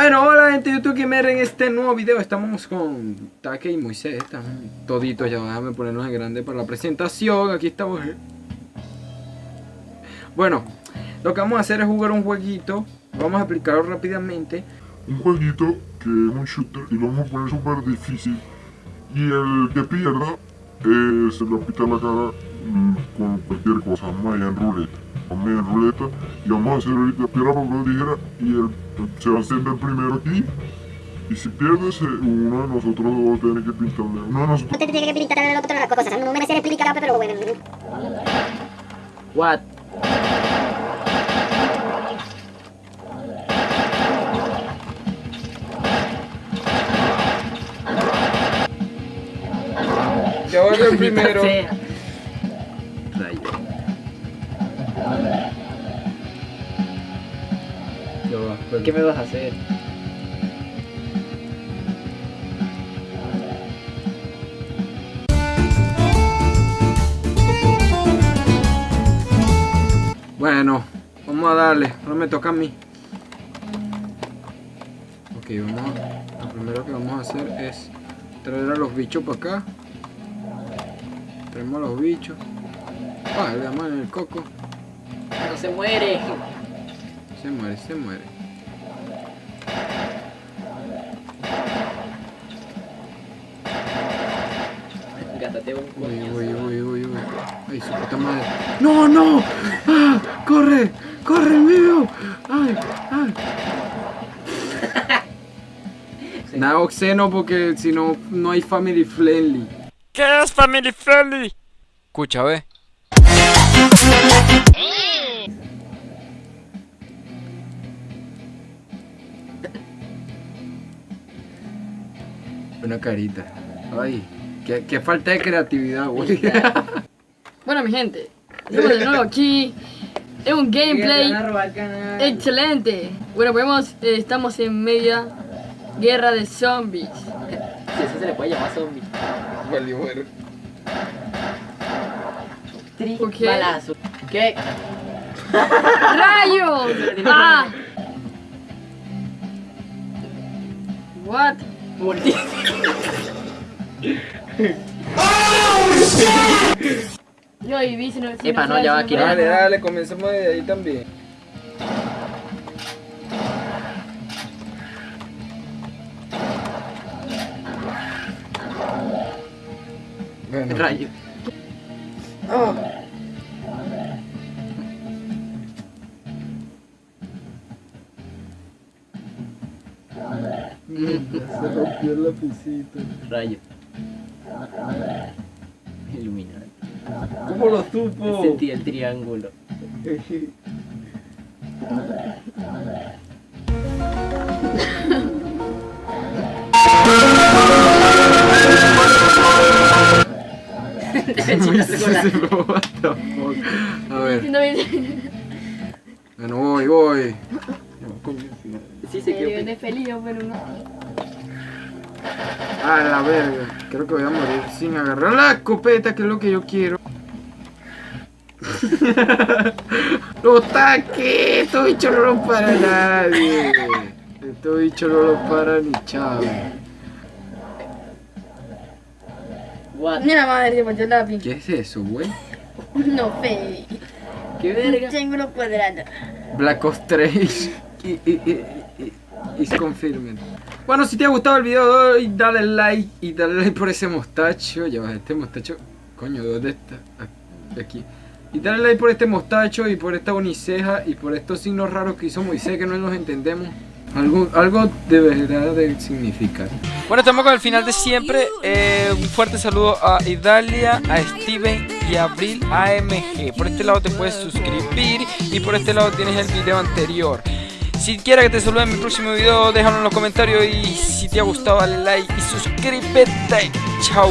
Bueno, hola gente de YouTube Gamer, en este nuevo video. Estamos con Take y Moisés, estamos toditos, ya déjame ponernos en grande para la presentación, aquí estamos. Bueno, lo que vamos a hacer es jugar un jueguito, vamos a explicarlo rápidamente. Un jueguito que es un shooter y lo vamos a poner súper difícil. Y el que pierda eh, se le pita la cara mm, con cualquier cosa, vamos a ir en ruleta y vamos a hacer ahorita piedra, papel, tijera y el, se va a el primero aquí y si pierdes, eh, uno de nosotros dos tiene que pintarle. Uno de nosotros. Usted tiene que pintar el otro las cosas. No me sé explicar, pero bueno. What? Yo voy el primero Yo, pues, ¿Qué me vas a hacer? Bueno, vamos a darle, ahora me toca a mí. Ok, vamos a, lo primero que vamos a hacer es traer a los bichos para acá. Traemos a los bichos. Ah, le damos en el coco No se muere. Se muere, se muere. Gástate un Uy, coñazo. uy, uy, uy, uy. Ay, su puta madre. ¡No, no! ¡Ah! ¡Corre! ¡Corre, mío! ¡Ay, ay! Nada oxeno porque si no, no hay family friendly. ¿Qué es family friendly? Escucha, ve. Una carita. Ay, qué, qué falta de creatividad, güey. Bueno, mi gente, estamos de nuevo aquí. Es un gameplay excelente. Bueno, podemos, eh, estamos en media guerra de zombies. Si eso se le puede llamar zombie. Valió, bueno. Tri Ok. balazo. ¿Qué? ¡Rayos! ¡Ah! What? Multi. Yo y vi si no. si Epa, no, ya va aquí. Dale, dale, comencemos de ahí también. Bueno. Rayo. Se rompió el lapicito. Rayo. Iluminado. ¿Cómo lo supo? Sentí el triángulo. What the fuck? A ver, bueno, voy, voy. Sí, se quedó. de feliz, pero no. A la verga. Creo que voy a morir sin agarrar la escopeta, que es lo que yo quiero. ¡No taque! Estos bichos no lo para nadie. Estos bichos no lo para ni chavo. What? Mira madre, se partió el lápiz. ¿Qué es eso, güey? No, fe. ¿Qué verga? Triángulo cuadrado. Black Ops 3 y, y, y, is confirmed. Bueno, si te ha gustado el video de hoy, dale like y dale like por ese mostacho. Ya va, este mostacho. Coño, ¿dónde está? Ah, Aquí. Y dale like por este mostacho y por esta uniceja y por estos signos raros que hizo Moisés que no los entendemos. Algo, algo deberá de significar. Bueno, estamos con el final de siempre. Eh, un fuerte saludo a Idalia, a Steven y a Abril AMG. Por este lado te puedes suscribir y por este lado tienes el video anterior. Si quieres que te salude en mi próximo video, déjalo en los comentarios y si te ha gustado dale like y suscríbete. Chao.